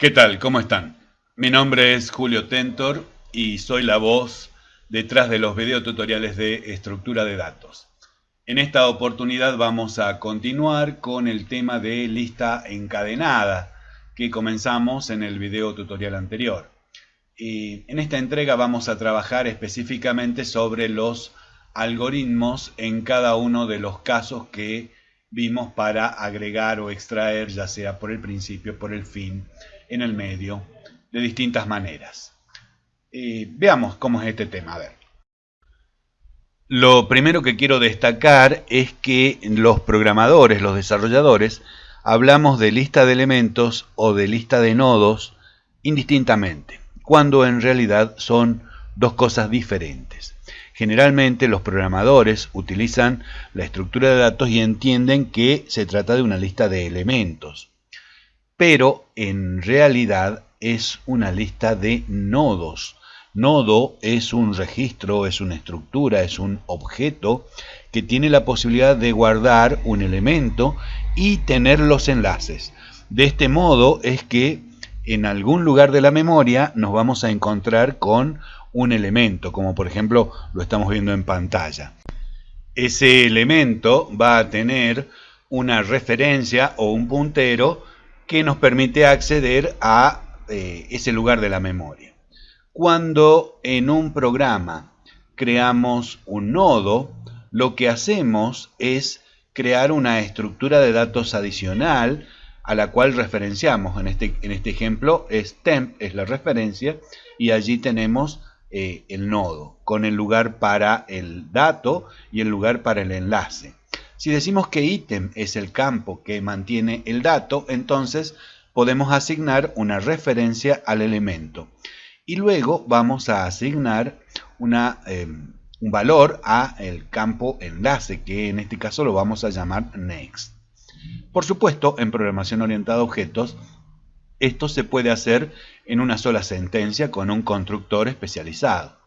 ¿Qué tal? ¿Cómo están? Mi nombre es Julio Tentor y soy la voz detrás de los videotutoriales de estructura de datos. En esta oportunidad vamos a continuar con el tema de lista encadenada que comenzamos en el video tutorial anterior. Y en esta entrega vamos a trabajar específicamente sobre los algoritmos en cada uno de los casos que vimos para agregar o extraer, ya sea por el principio, por el fin, en el medio de distintas maneras. veamos cómo es este tema. A ver. Lo primero que quiero destacar es que los programadores, los desarrolladores, hablamos de lista de elementos o de lista de nodos indistintamente, cuando en realidad son dos cosas diferentes. Generalmente los programadores utilizan la estructura de datos y entienden que se trata de una lista de elementos pero en realidad es una lista de nodos. Nodo es un registro, es una estructura, es un objeto que tiene la posibilidad de guardar un elemento y tener los enlaces. De este modo es que en algún lugar de la memoria nos vamos a encontrar con un elemento, como por ejemplo lo estamos viendo en pantalla. Ese elemento va a tener una referencia o un puntero que nos permite acceder a eh, ese lugar de la memoria. Cuando en un programa creamos un nodo, lo que hacemos es crear una estructura de datos adicional a la cual referenciamos. En este, en este ejemplo es temp, es la referencia, y allí tenemos eh, el nodo con el lugar para el dato y el lugar para el enlace. Si decimos que ítem es el campo que mantiene el dato, entonces podemos asignar una referencia al elemento. Y luego vamos a asignar em, un valor a el campo enlace, que en este caso lo vamos a llamar next. Por supuesto, en programación orientada a objetos, esto se puede hacer en una sola sentencia con un constructor especializado.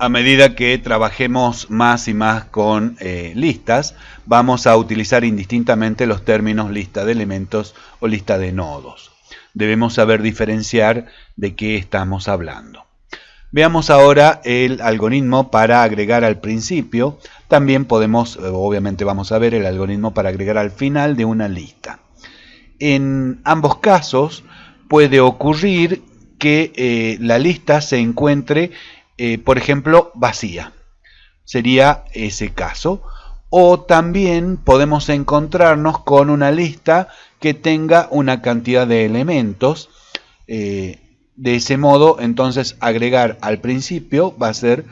A medida que trabajemos más y más con eh, listas, vamos a utilizar indistintamente los términos lista de elementos o lista de nodos. Debemos saber diferenciar de qué estamos hablando. Veamos ahora el algoritmo para agregar al principio. También podemos, eh, obviamente vamos a ver el algoritmo para agregar al final de una lista. En ambos casos puede ocurrir que eh, la lista se encuentre eh, por ejemplo, vacía. Sería ese caso. O también podemos encontrarnos con una lista que tenga una cantidad de elementos. Eh, de ese modo, entonces, agregar al principio va a ser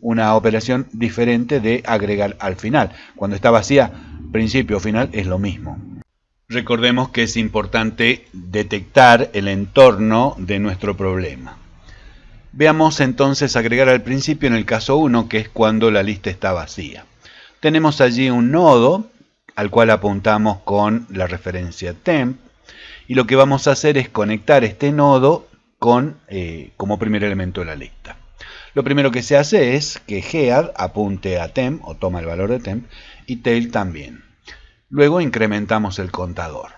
una operación diferente de agregar al final. Cuando está vacía, principio o final es lo mismo. Recordemos que es importante detectar el entorno de nuestro problema. Veamos entonces agregar al principio en el caso 1, que es cuando la lista está vacía. Tenemos allí un nodo al cual apuntamos con la referencia temp y lo que vamos a hacer es conectar este nodo con, eh, como primer elemento de la lista. Lo primero que se hace es que head apunte a temp o toma el valor de temp y tail también. Luego incrementamos el contador.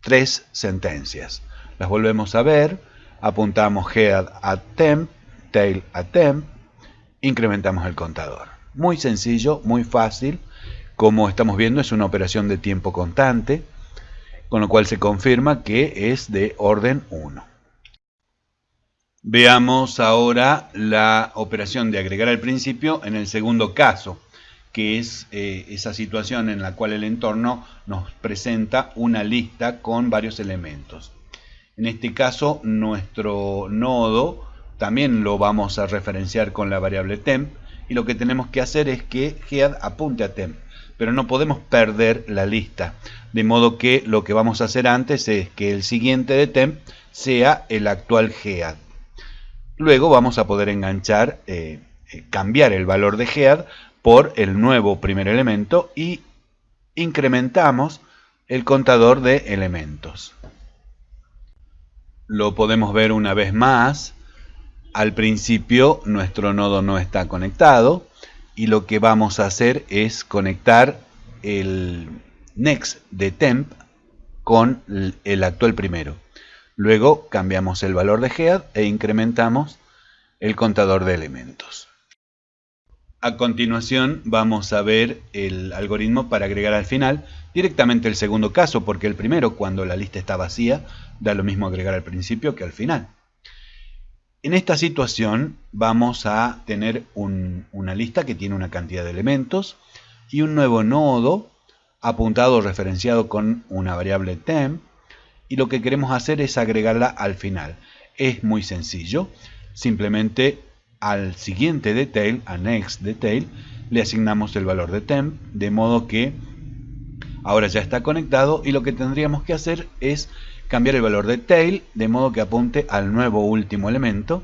Tres sentencias. Las volvemos a ver apuntamos head a temp, tail a temp, incrementamos el contador. Muy sencillo, muy fácil. Como estamos viendo es una operación de tiempo constante, con lo cual se confirma que es de orden 1. Veamos ahora la operación de agregar al principio en el segundo caso, que es eh, esa situación en la cual el entorno nos presenta una lista con varios elementos. En este caso, nuestro nodo también lo vamos a referenciar con la variable temp y lo que tenemos que hacer es que head apunte a temp, pero no podemos perder la lista. De modo que lo que vamos a hacer antes es que el siguiente de temp sea el actual head. Luego vamos a poder enganchar, eh, eh, cambiar el valor de head por el nuevo primer elemento y incrementamos el contador de elementos lo podemos ver una vez más. Al principio nuestro nodo no está conectado y lo que vamos a hacer es conectar el next de temp con el actual primero. Luego cambiamos el valor de head e incrementamos el contador de elementos. A continuación vamos a ver el algoritmo para agregar al final directamente el segundo caso, porque el primero, cuando la lista está vacía, da lo mismo agregar al principio que al final. En esta situación vamos a tener una lista que tiene una cantidad de elementos y un nuevo nodo apuntado o referenciado con una variable temp y lo que queremos hacer es agregarla al final. Es muy sencillo, simplemente al siguiente detail, a next detail, le asignamos el valor de temp, de modo que ahora ya está conectado y lo que tendríamos que hacer es cambiar el valor de tail de modo que apunte al nuevo último elemento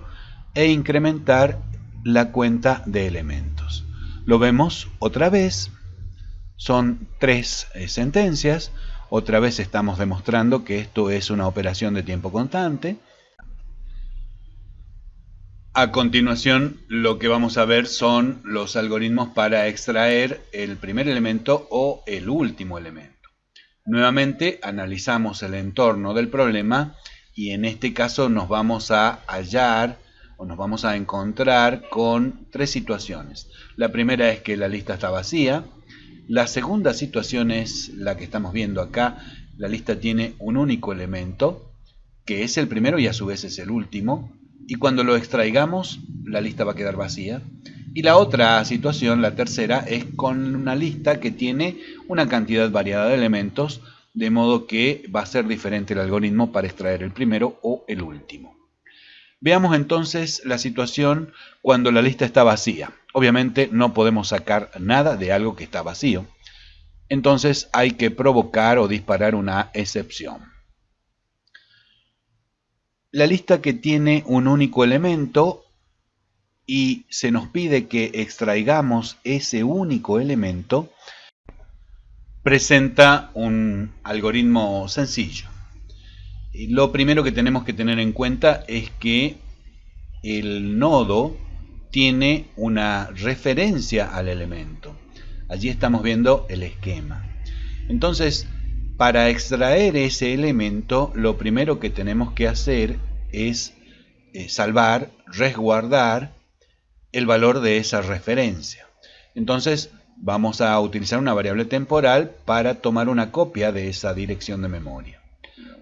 e incrementar la cuenta de elementos. Lo vemos otra vez, son tres eh, sentencias, otra vez estamos demostrando que esto es una operación de tiempo constante, a continuación, lo que vamos a ver son los algoritmos para extraer el primer elemento o el último elemento. Nuevamente, analizamos el entorno del problema y en este caso nos vamos a hallar o nos vamos a encontrar con tres situaciones. La primera es que la lista está vacía. La segunda situación es la que estamos viendo acá. La lista tiene un único elemento, que es el primero y a su vez es el último y cuando lo extraigamos la lista va a quedar vacía. Y la otra situación, la tercera, es con una lista que tiene una cantidad variada de elementos, de modo que va a ser diferente el algoritmo para extraer el primero o el último. Veamos entonces la situación cuando la lista está vacía. Obviamente no podemos sacar nada de algo que está vacío. Entonces hay que provocar o disparar una excepción la lista que tiene un único elemento y se nos pide que extraigamos ese único elemento, presenta un algoritmo sencillo. Lo primero que tenemos que tener en cuenta es que el nodo tiene una referencia al elemento. Allí estamos viendo el esquema. Entonces, para extraer ese elemento, lo primero que tenemos que hacer es eh, salvar, resguardar el valor de esa referencia. Entonces, vamos a utilizar una variable temporal para tomar una copia de esa dirección de memoria.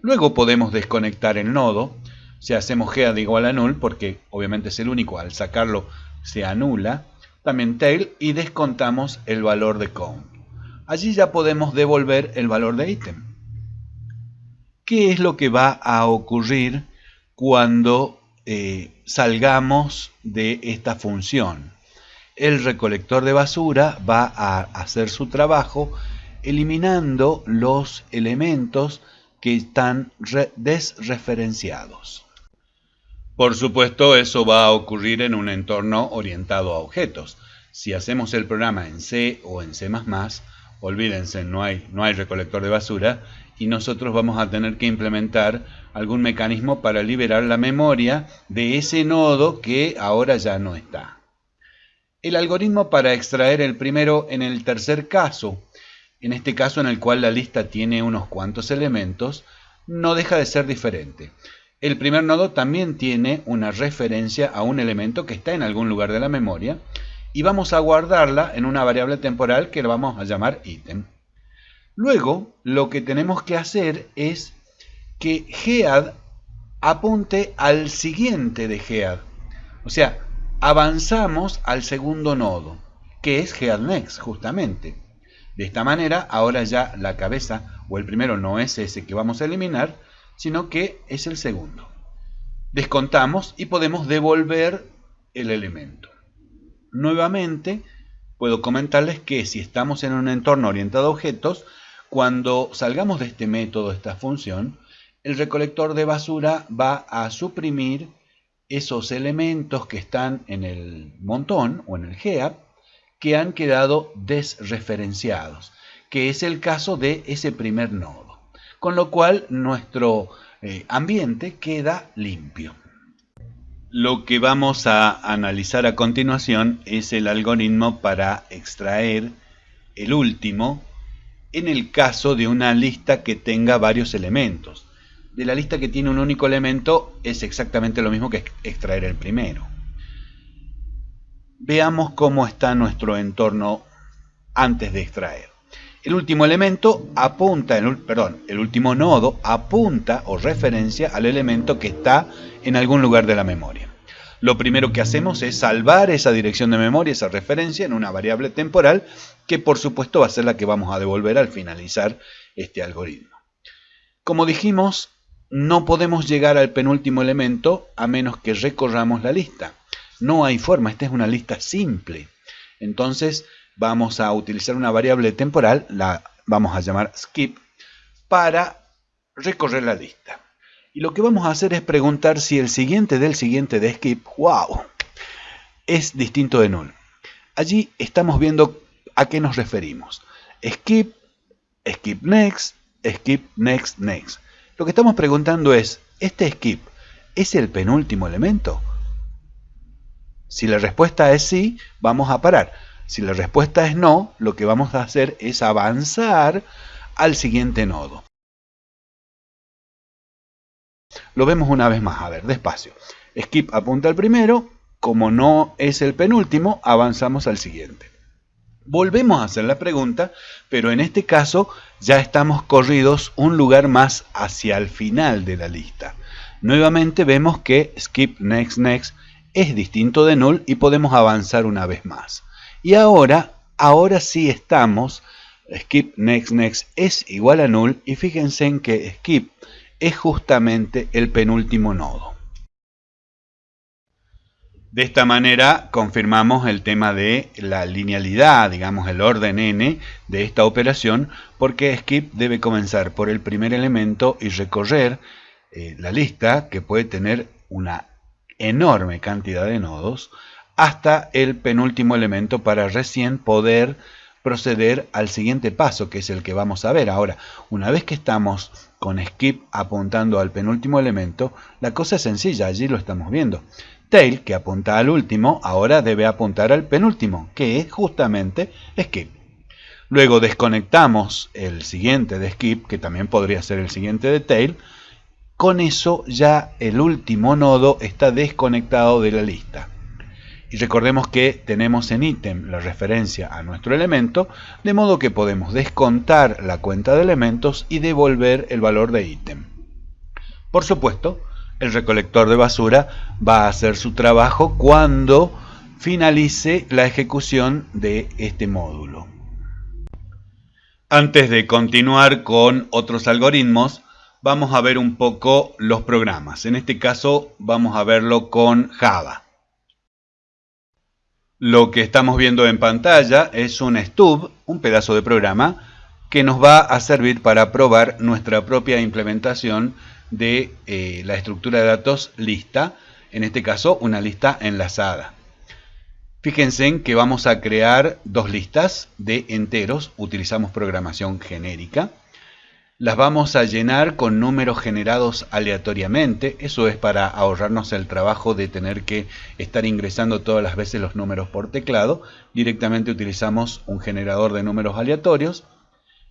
Luego podemos desconectar el nodo, si hacemos head igual a null, porque obviamente es el único, al sacarlo se anula, también tail y descontamos el valor de count allí ya podemos devolver el valor de ítem. ¿Qué es lo que va a ocurrir cuando eh, salgamos de esta función? El recolector de basura va a hacer su trabajo eliminando los elementos que están desreferenciados. Por supuesto, eso va a ocurrir en un entorno orientado a objetos. Si hacemos el programa en C o en C++, olvídense, no hay, no hay recolector de basura y nosotros vamos a tener que implementar algún mecanismo para liberar la memoria de ese nodo que ahora ya no está. El algoritmo para extraer el primero en el tercer caso, en este caso en el cual la lista tiene unos cuantos elementos, no deja de ser diferente. El primer nodo también tiene una referencia a un elemento que está en algún lugar de la memoria y vamos a guardarla en una variable temporal que la vamos a llamar ítem. Luego, lo que tenemos que hacer es que head apunte al siguiente de head. O sea, avanzamos al segundo nodo, que es head next, justamente. De esta manera, ahora ya la cabeza o el primero no es ese que vamos a eliminar, sino que es el segundo. Descontamos y podemos devolver el elemento. Nuevamente, puedo comentarles que si estamos en un entorno orientado a objetos, cuando salgamos de este método, esta función, el recolector de basura va a suprimir esos elementos que están en el montón o en el heap que han quedado desreferenciados, que es el caso de ese primer nodo. Con lo cual nuestro eh, ambiente queda limpio. Lo que vamos a analizar a continuación es el algoritmo para extraer el último en el caso de una lista que tenga varios elementos. de la lista que tiene un único elemento es exactamente lo mismo que extraer el primero. Veamos cómo está nuestro entorno antes de extraer. El último elemento apunta, el, perdón, el último nodo apunta o referencia al elemento que está en algún lugar de la memoria. Lo primero que hacemos es salvar esa dirección de memoria, esa referencia, en una variable temporal, que por supuesto va a ser la que vamos a devolver al finalizar este algoritmo. Como dijimos, no podemos llegar al penúltimo elemento a menos que recorramos la lista. No hay forma, esta es una lista simple. Entonces, vamos a utilizar una variable temporal, la vamos a llamar skip, para recorrer la lista. Y lo que vamos a hacer es preguntar si el siguiente del siguiente de skip, wow, es distinto de null. Allí estamos viendo a qué nos referimos. Skip, skip next, skip next, next. Lo que estamos preguntando es, ¿este skip es el penúltimo elemento? Si la respuesta es sí, vamos a parar. Si la respuesta es no, lo que vamos a hacer es avanzar al siguiente nodo. Lo vemos una vez más, a ver, despacio. Skip apunta al primero, como no es el penúltimo, avanzamos al siguiente. Volvemos a hacer la pregunta, pero en este caso ya estamos corridos un lugar más hacia el final de la lista. Nuevamente vemos que skip next next es distinto de null y podemos avanzar una vez más. Y ahora, ahora sí estamos, skip next next es igual a null y fíjense en que skip es justamente el penúltimo nodo. De esta manera confirmamos el tema de la linealidad, digamos el orden n de esta operación, porque skip debe comenzar por el primer elemento y recorrer eh, la lista, que puede tener una enorme cantidad de nodos, hasta el penúltimo elemento para recién poder proceder al siguiente paso, que es el que vamos a ver. Ahora, una vez que estamos con skip apuntando al penúltimo elemento, la cosa es sencilla, allí lo estamos viendo. Tail, que apunta al último, ahora debe apuntar al penúltimo, que es justamente skip. Luego desconectamos el siguiente de skip, que también podría ser el siguiente de tail. Con eso ya el último nodo está desconectado de la lista. Y recordemos que tenemos en ítem la referencia a nuestro elemento, de modo que podemos descontar la cuenta de elementos y devolver el valor de ítem. Por supuesto, el recolector de basura va a hacer su trabajo cuando finalice la ejecución de este módulo. Antes de continuar con otros algoritmos, vamos a ver un poco los programas. En este caso vamos a verlo con Java. Lo que estamos viendo en pantalla es un stub, un pedazo de programa, que nos va a servir para probar nuestra propia implementación de eh, la estructura de datos lista, en este caso una lista enlazada. Fíjense en que vamos a crear dos listas de enteros, utilizamos programación genérica las vamos a llenar con números generados aleatoriamente. Eso es para ahorrarnos el trabajo de tener que estar ingresando todas las veces los números por teclado. Directamente utilizamos un generador de números aleatorios.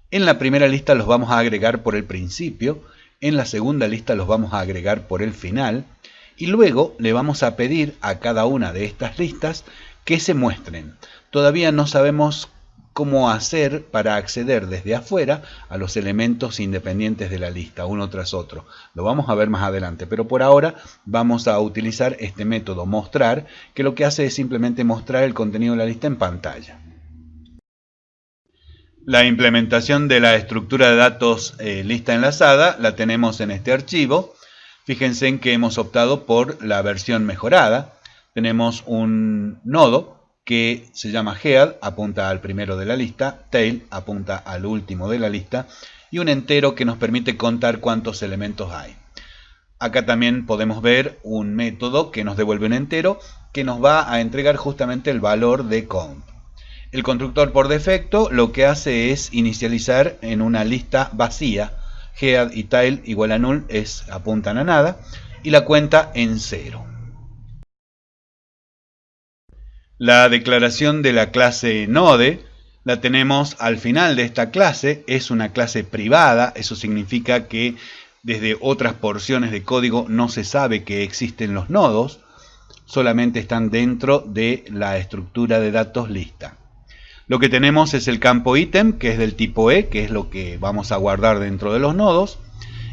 En la primera lista los vamos a agregar por el principio. En la segunda lista los vamos a agregar por el final. Y luego le vamos a pedir a cada una de estas listas que se muestren. Todavía no sabemos cómo hacer para acceder desde afuera a los elementos independientes de la lista, uno tras otro. Lo vamos a ver más adelante, pero por ahora vamos a utilizar este método mostrar, que lo que hace es simplemente mostrar el contenido de la lista en pantalla. La implementación de la estructura de datos eh, lista enlazada la tenemos en este archivo. Fíjense en que hemos optado por la versión mejorada. Tenemos un nodo que se llama head, apunta al primero de la lista, tail, apunta al último de la lista, y un entero que nos permite contar cuántos elementos hay. Acá también podemos ver un método que nos devuelve un entero que nos va a entregar justamente el valor de count. El constructor por defecto lo que hace es inicializar en una lista vacía, head y tail igual a null es, apuntan a nada, y la cuenta en cero. La declaración de la clase Node la tenemos al final de esta clase, es una clase privada, eso significa que desde otras porciones de código no se sabe que existen los nodos, solamente están dentro de la estructura de datos lista. Lo que tenemos es el campo ítem, que es del tipo E, que es lo que vamos a guardar dentro de los nodos,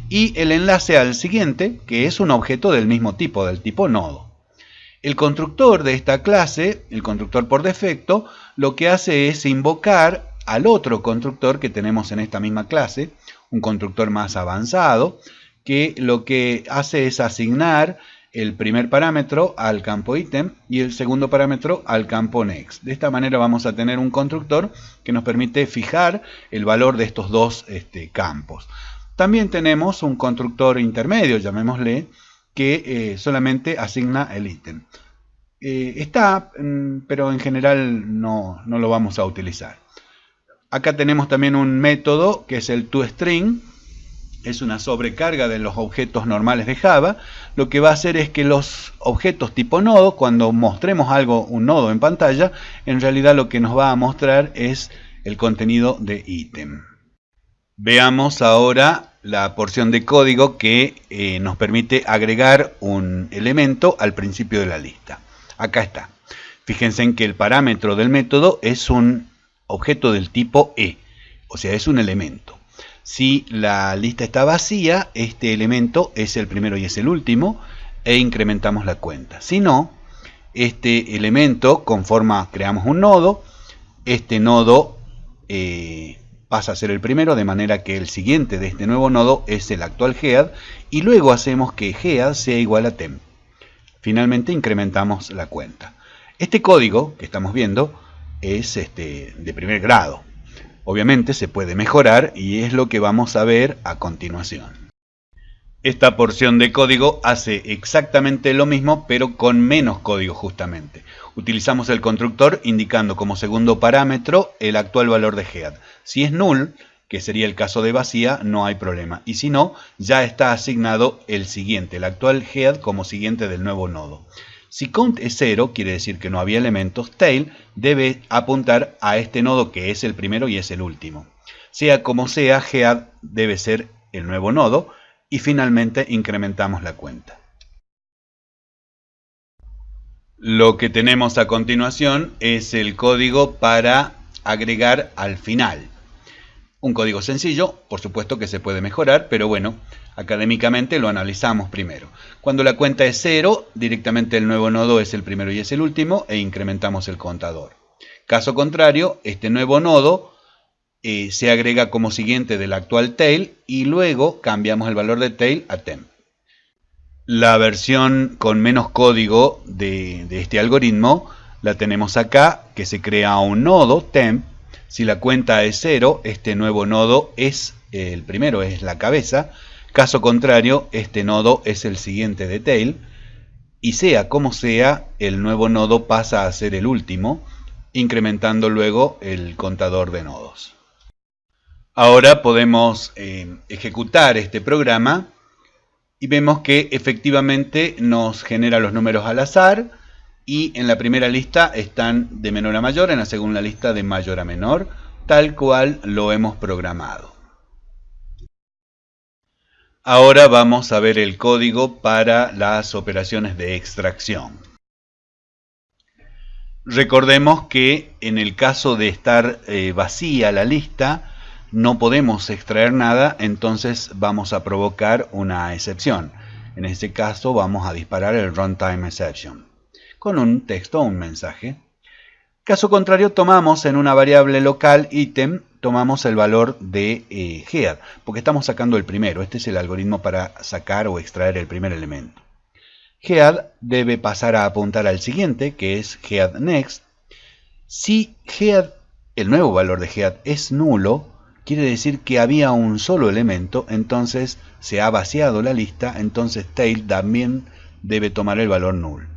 y el enlace al siguiente, que es un objeto del mismo tipo, del tipo nodo. El constructor de esta clase, el constructor por defecto, lo que hace es invocar al otro constructor que tenemos en esta misma clase, un constructor más avanzado, que lo que hace es asignar el primer parámetro al campo ítem y el segundo parámetro al campo next. De esta manera vamos a tener un constructor que nos permite fijar el valor de estos dos este, campos. También tenemos un constructor intermedio, llamémosle, que eh, solamente asigna el ítem. Eh, está, mm, pero en general no, no lo vamos a utilizar. Acá tenemos también un método que es el toString, es una sobrecarga de los objetos normales de Java. Lo que va a hacer es que los objetos tipo nodo, cuando mostremos algo, un nodo en pantalla, en realidad lo que nos va a mostrar es el contenido de ítem. Veamos ahora la porción de código que eh, nos permite agregar un elemento al principio de la lista. Acá está. Fíjense en que el parámetro del método es un objeto del tipo E, o sea, es un elemento. Si la lista está vacía, este elemento es el primero y es el último, e incrementamos la cuenta. Si no, este elemento conforma, creamos un nodo, este nodo eh, pasa a ser el primero, de manera que el siguiente de este nuevo nodo es el actual head, y luego hacemos que head sea igual a temp. Finalmente incrementamos la cuenta. Este código que estamos viendo es este, de primer grado. Obviamente se puede mejorar y es lo que vamos a ver a continuación. Esta porción de código hace exactamente lo mismo pero con menos código justamente. Utilizamos el constructor indicando como segundo parámetro el actual valor de head. Si es null, que sería el caso de vacía, no hay problema. Y si no, ya está asignado el siguiente, el actual head como siguiente del nuevo nodo. Si count es 0, quiere decir que no había elementos, tail debe apuntar a este nodo que es el primero y es el último. Sea como sea, head debe ser el nuevo nodo y finalmente incrementamos la cuenta. Lo que tenemos a continuación es el código para agregar al final. Un código sencillo, por supuesto que se puede mejorar, pero bueno, Académicamente lo analizamos primero. Cuando la cuenta es 0, directamente el nuevo nodo es el primero y es el último e incrementamos el contador. Caso contrario, este nuevo nodo eh, se agrega como siguiente del actual tail y luego cambiamos el valor de tail a temp. La versión con menos código de, este algoritmo la tenemos acá, que se crea un nodo temp. Si la cuenta es 0, este nuevo nodo es el primero, es la cabeza, Caso contrario, este nodo es el siguiente de tail, y sea como sea, el nuevo nodo pasa a ser el último, incrementando luego el contador de nodos. Ahora podemos eh, ejecutar este programa y vemos que efectivamente nos genera los números al azar y en la primera lista están de menor a mayor, en la segunda lista de mayor a menor, tal cual lo hemos programado. Ahora vamos a ver el código para las operaciones de extracción. Recordemos que en el caso de estar eh, vacía la lista, no podemos extraer nada, entonces vamos a provocar una excepción. En este caso vamos a disparar el runtime exception con un texto o un mensaje. Caso contrario, tomamos en una variable local item tomamos el valor de eh, head, porque estamos sacando el primero. Este es el algoritmo para sacar o extraer el primer elemento. Head debe pasar a apuntar al siguiente, que es head next. Si head, el nuevo valor de head es nulo, quiere decir que había un solo elemento, entonces se ha vaciado la lista, entonces tail también debe tomar el valor null.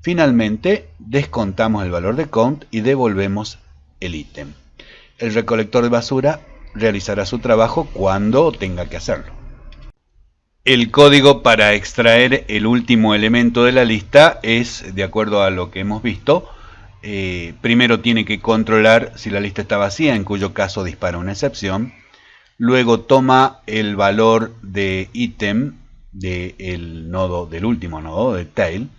Finalmente, descontamos el valor de count y devolvemos el ítem el recolector de basura realizará su trabajo cuando tenga que hacerlo. El código para extraer el último elemento de la lista es, de acuerdo a lo que hemos visto, eh, primero tiene que controlar si la lista está vacía, en cuyo caso dispara una excepción. luego toma el valor de ítem del nodo, del último nodo, de tail,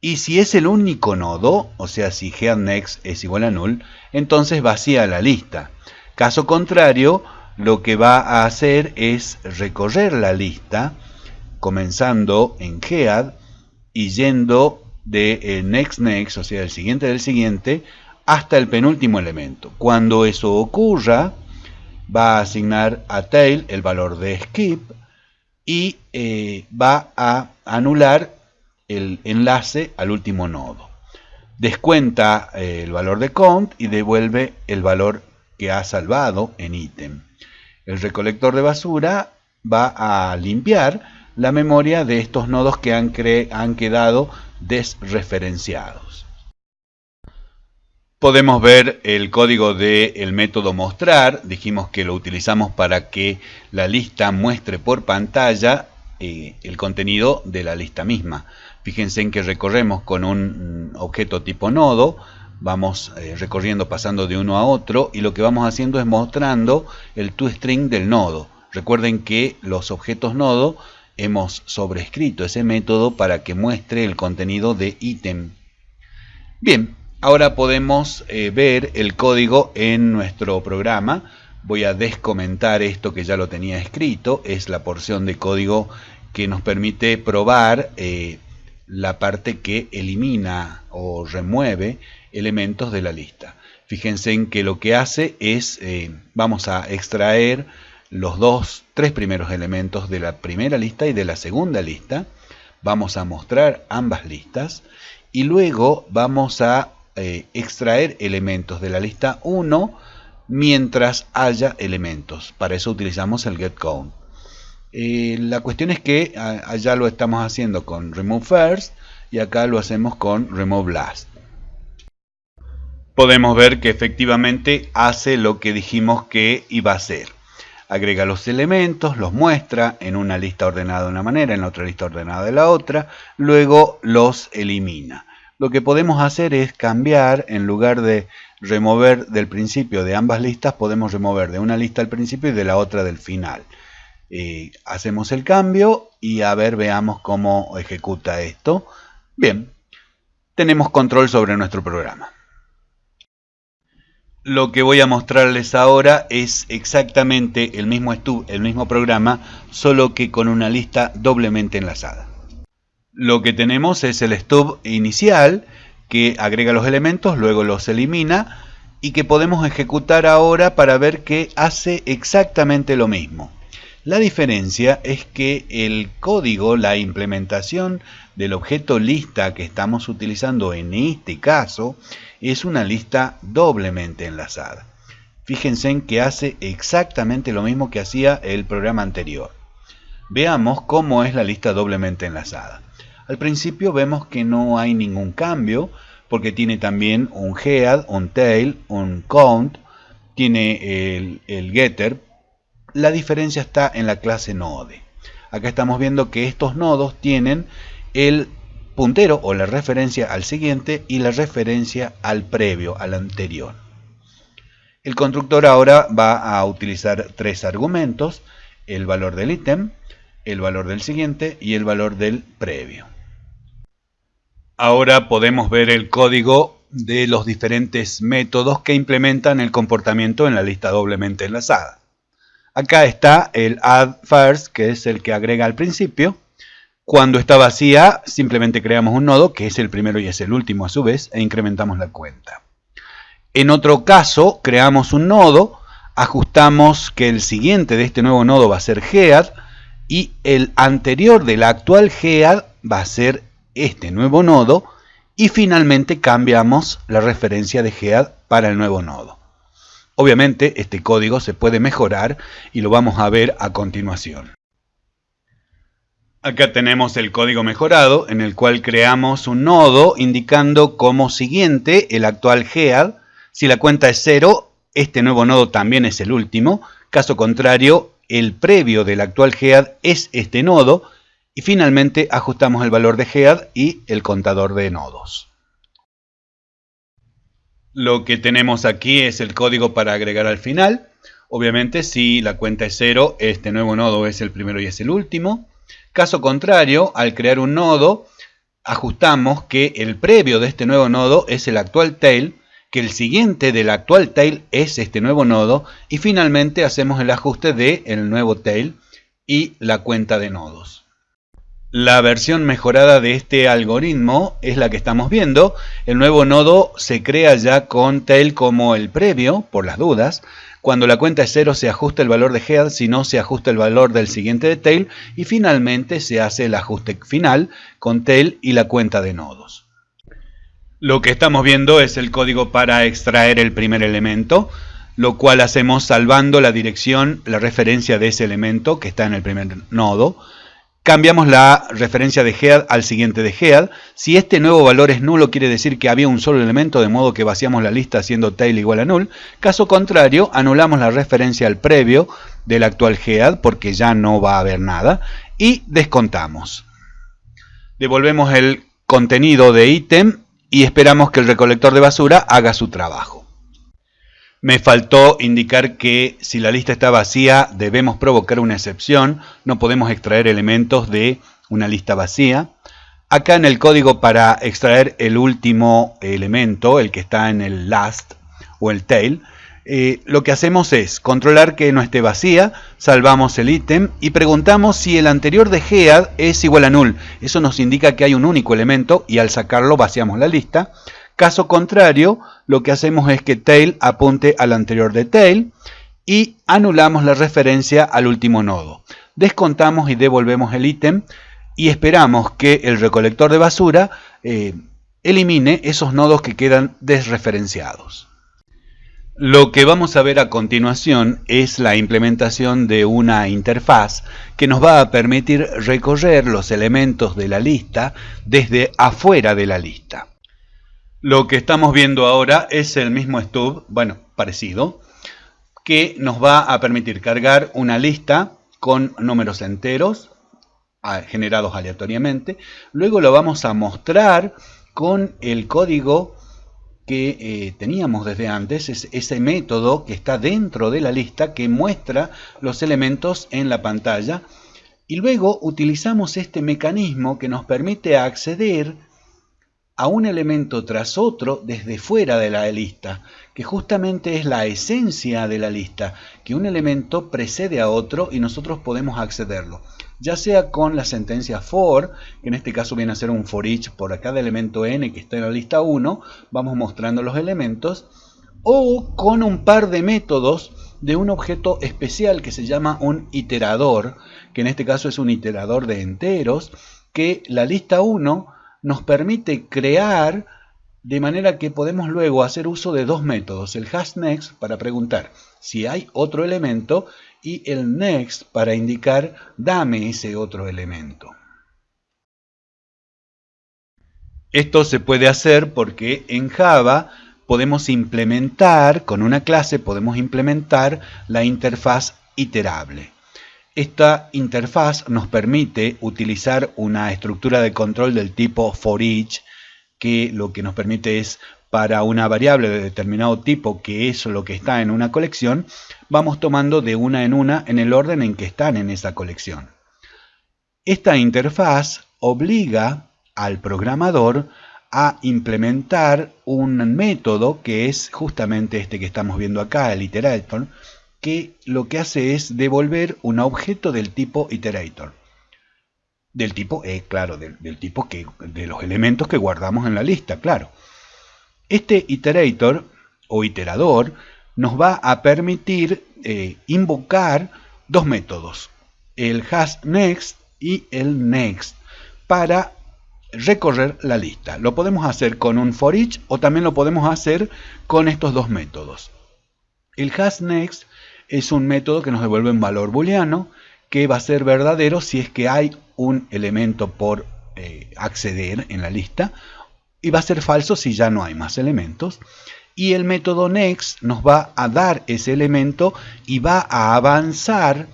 y si es el único nodo, o sea, si headNext es igual a null, entonces vacía la lista. Caso contrario, lo que va a hacer es recorrer la lista, comenzando en head y yendo de next next, o sea, el siguiente del siguiente, hasta el penúltimo elemento. Cuando eso ocurra, va a asignar a tail el valor de skip y eh, va a anular el enlace al último nodo. Descuenta eh, el valor de count y devuelve el valor que ha salvado en ítem. El recolector de basura va a limpiar la memoria de estos nodos que han, han quedado desreferenciados. Podemos ver el código del método mostrar, dijimos que lo utilizamos para que la lista muestre por pantalla eh, el contenido de la lista misma. Fíjense en que recorremos con un objeto tipo nodo, vamos eh, recorriendo pasando de uno a otro y lo que vamos haciendo es mostrando el toString del nodo. Recuerden que los objetos nodo hemos sobrescrito ese método para que muestre el contenido de ítem. Bien, ahora podemos eh, ver el código en nuestro programa. Voy a descomentar esto que ya lo tenía escrito. Es la porción de código que nos permite probar eh, la parte que elimina o remueve elementos de la lista. Fíjense en que lo que hace es, eh, vamos a extraer los dos, tres primeros elementos de la primera lista y de la segunda lista. Vamos a mostrar ambas listas y luego vamos a eh, extraer elementos de la lista 1 mientras haya elementos. Para eso utilizamos el getCount. Eh, la cuestión es que allá lo estamos haciendo con remove first y acá lo hacemos con remove last. Podemos ver que efectivamente hace lo que dijimos que iba a hacer agrega los elementos, los muestra en una lista ordenada de una manera, en la otra lista ordenada de la otra, luego los elimina. Lo que podemos hacer es cambiar, en lugar de remover del principio de ambas listas, podemos remover de una lista al principio y de la otra del final. Eh, hacemos el cambio y a ver, veamos cómo ejecuta esto. Bien, tenemos control sobre nuestro programa. Lo que voy a mostrarles ahora es exactamente el mismo, el mismo programa, solo que con una lista doblemente enlazada. Lo que tenemos es el stub inicial, que agrega los elementos, luego los elimina, y que podemos ejecutar ahora para ver que hace exactamente lo mismo. La diferencia es que el código, la implementación del objeto lista que estamos utilizando en este caso, es una lista doblemente enlazada. Fíjense en que hace exactamente lo mismo que hacía el programa anterior. Veamos cómo es la lista doblemente enlazada. Al principio vemos que no hay ningún cambio porque tiene también un head, un tail, un count, tiene el, el getter. La diferencia está en la clase node. Acá estamos viendo que estos nodos tienen el puntero o la referencia al siguiente y la referencia al previo, al anterior. El constructor ahora va a utilizar tres argumentos, el valor del ítem, el valor del siguiente y el valor del previo. Ahora podemos ver el código de los diferentes métodos que implementan el comportamiento en la lista doblemente enlazada. Acá está el add first, que es el que agrega al principio, cuando está vacía, simplemente creamos un nodo, que es el primero y es el último a su vez, e incrementamos la cuenta. En otro caso, creamos un nodo, ajustamos que el siguiente de este nuevo nodo va a ser head, y el anterior del actual head va a ser este nuevo nodo, y finalmente cambiamos la referencia de head para el nuevo nodo. Obviamente este código se puede mejorar y lo vamos a ver a continuación. Acá tenemos el código mejorado en el cual creamos un nodo indicando como siguiente el actual head. Si la cuenta es 0, este nuevo nodo también es el último. Caso contrario, el previo del actual head es este nodo. Y finalmente ajustamos el valor de head y el contador de nodos. Lo que tenemos aquí es el código para agregar al final Obviamente si la cuenta es 0, este nuevo nodo es el primero y es el último. Caso contrario, al crear un nodo, ajustamos que el previo de este nuevo nodo es el actual tail, que el siguiente del actual tail es este nuevo nodo y finalmente hacemos el ajuste del el nuevo tail y la cuenta de nodos. La versión mejorada de este algoritmo es la que estamos viendo. El nuevo nodo se crea ya con tail como el previo, por las dudas. Cuando la cuenta es 0 se ajusta el valor de head, si no se ajusta el valor del siguiente de tail y finalmente se hace el ajuste final con tail y la cuenta de nodos. Lo que estamos viendo es el código para extraer el primer elemento, lo cual hacemos salvando la dirección, la referencia de ese elemento que está en el primer nodo cambiamos la referencia de head al siguiente de head. Si este nuevo valor es nulo, quiere decir que había un solo elemento, de modo que vaciamos la lista haciendo tail igual a null. Caso contrario, anulamos la referencia al previo del actual head, porque ya no va a haber nada, y descontamos. Devolvemos el contenido de ítem y esperamos que el recolector de basura haga su trabajo. Me faltó indicar que si la lista está vacía debemos provocar una excepción, no podemos extraer elementos de una lista vacía. Acá en el código para extraer el último elemento, el que está en el last o el tail, eh, lo que hacemos es controlar que no esté vacía, salvamos el ítem y preguntamos si el anterior de head es igual a null. Eso nos indica que hay un único elemento y al sacarlo vaciamos la lista. Caso contrario, lo que hacemos es que tail apunte al anterior de tail y anulamos la referencia al último nodo. Descontamos y devolvemos el ítem y esperamos que el recolector de basura eh, elimine esos nodos que quedan desreferenciados. Lo que vamos a ver a continuación es la implementación de una interfaz que nos va a permitir recorrer los elementos de la lista desde afuera de la lista. Lo que estamos viendo ahora es el mismo stub, bueno, parecido, que nos va a permitir cargar una lista con números enteros generados aleatoriamente. Luego lo vamos a mostrar con el código que eh, teníamos desde antes, es ese método que está dentro de la lista que muestra los elementos en la pantalla. Y luego utilizamos este mecanismo que nos permite acceder a un elemento tras otro desde fuera de la lista, que justamente es la esencia de la lista, que un elemento precede a otro y nosotros podemos accederlo, ya sea con la sentencia for, que en este caso viene a ser un for each por cada elemento n que está en la lista 1, vamos mostrando los elementos, o con un par de métodos de un objeto especial que se llama un iterador, que en este caso es un iterador de enteros, que la lista 1 nos permite crear de manera que podemos luego hacer uso de dos métodos, el hashNext para preguntar si hay otro elemento y el next para indicar dame ese otro elemento. Esto se puede hacer porque en Java podemos implementar, con una clase podemos implementar la interfaz iterable. Esta interfaz nos permite utilizar una estructura de control del tipo for each, que lo que nos permite es para una variable de determinado tipo, que es lo que está en una colección, vamos tomando de una en una en el orden en que están en esa colección. Esta interfaz obliga al programador a implementar un método que es justamente este que estamos viendo acá, el iterator, que lo que hace es devolver un objeto del tipo iterator. Del tipo, eh, claro, del, tipo que, de los elementos que guardamos en la lista, claro. Este iterator o iterador nos va a permitir eh, invocar dos métodos, el hashNext y el next, para recorrer la lista. Lo podemos hacer con un for each o también lo podemos hacer con estos dos métodos. El hashNext es un método que nos devuelve un valor booleano que va a ser verdadero si es que hay un elemento por eh, acceder en la lista y va a ser falso si ya no hay más elementos. Y el método next nos va a dar ese elemento y va a avanzar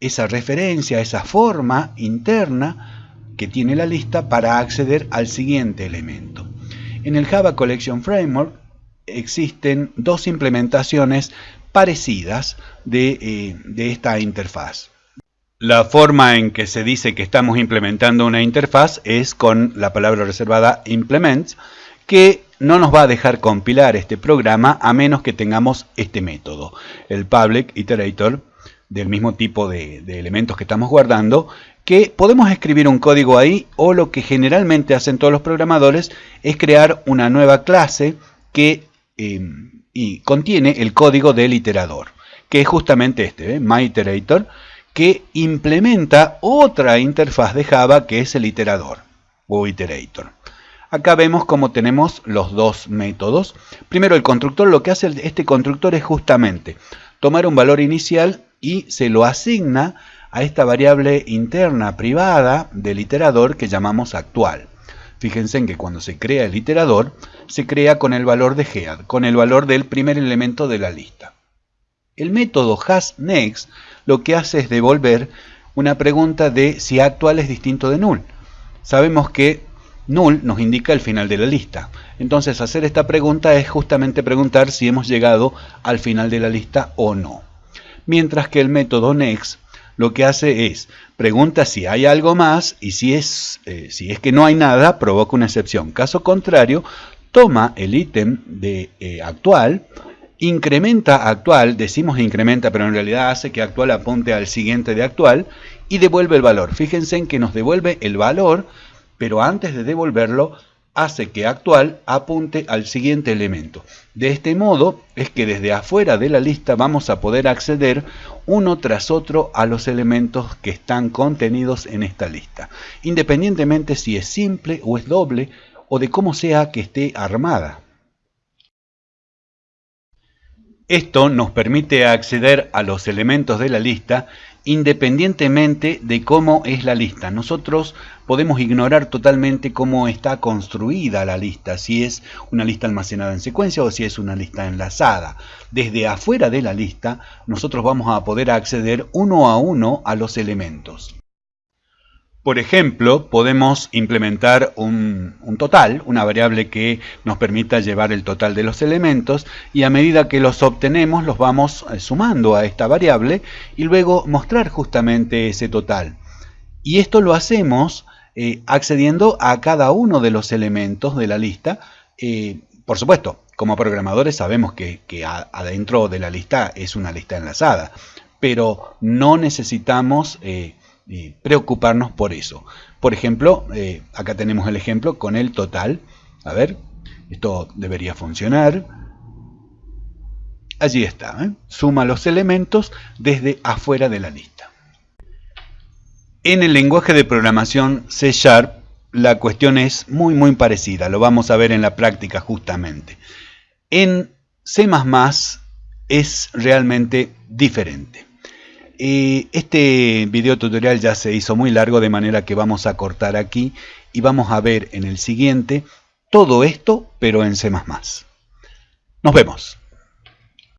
esa referencia, esa forma interna que tiene la lista para acceder al siguiente elemento. En el Java Collection Framework existen dos implementaciones parecidas de, eh, de esta interfaz. La forma en que se dice que estamos implementando una interfaz es con la palabra reservada implements, que no nos va a dejar compilar este programa a menos que tengamos este método, el public iterator, del mismo tipo de, elementos que estamos guardando, que podemos escribir un código ahí o lo que generalmente hacen todos los programadores es crear una nueva clase que em, y contiene el código del iterador, que es justamente este, MyIterator, que implementa otra interfaz de Java que es el iterador o iterator. Acá vemos cómo tenemos los dos métodos. Primero el constructor, lo que hace este constructor es justamente tomar un valor inicial y se lo asigna a esta variable interna privada del iterador que llamamos actual. Fíjense en que cuando se crea el iterador, se crea con el valor de head, con el valor del primer elemento de la lista. El método hasNext lo que hace es devolver una pregunta de si actual es distinto de null. Sabemos que null nos indica el final de la lista. Entonces hacer esta pregunta es justamente preguntar si hemos llegado al final de la lista o no. Mientras que el método next lo que hace es pregunta si hay algo más y si es, eh, si es que no hay nada, provoca una excepción. Caso contrario, toma el ítem de eh, actual incrementa actual, decimos incrementa, pero en realidad hace que actual apunte al siguiente de actual y devuelve el valor. Fíjense en que nos devuelve el valor, pero antes de devolverlo hace que actual apunte al siguiente elemento. De este modo es que desde afuera de la lista vamos a poder acceder uno tras otro a los elementos que están contenidos en esta lista, independientemente si es simple o es doble o de cómo sea que esté armada. Esto nos permite acceder a los elementos de la lista independientemente de cómo es la lista. Nosotros podemos ignorar totalmente cómo está construida la lista, si es una lista almacenada en secuencia o si es una lista enlazada. Desde afuera de la lista, nosotros vamos a poder acceder uno a uno a los elementos. Por ejemplo, podemos implementar un, total, una variable que nos permita llevar el total de los elementos y a medida que los obtenemos los vamos eh, sumando a esta variable y luego mostrar justamente ese total. Y esto lo hacemos eh, accediendo a cada uno de los elementos de la lista. Eh, por supuesto, como programadores sabemos que, adentro de la lista es una lista enlazada, pero no necesitamos preocuparnos por eso. Por ejemplo, eh, acá tenemos el ejemplo con el total. A ver, esto debería funcionar. Allí está, ¿eh? suma los elementos desde afuera de la lista. En el lenguaje de programación C Sharp, la cuestión es muy muy parecida, lo vamos a ver en la práctica justamente. En C++ es realmente diferente este video tutorial ya se hizo muy largo de manera que vamos a cortar aquí y vamos a ver en el siguiente todo esto pero en C++. Nos vemos.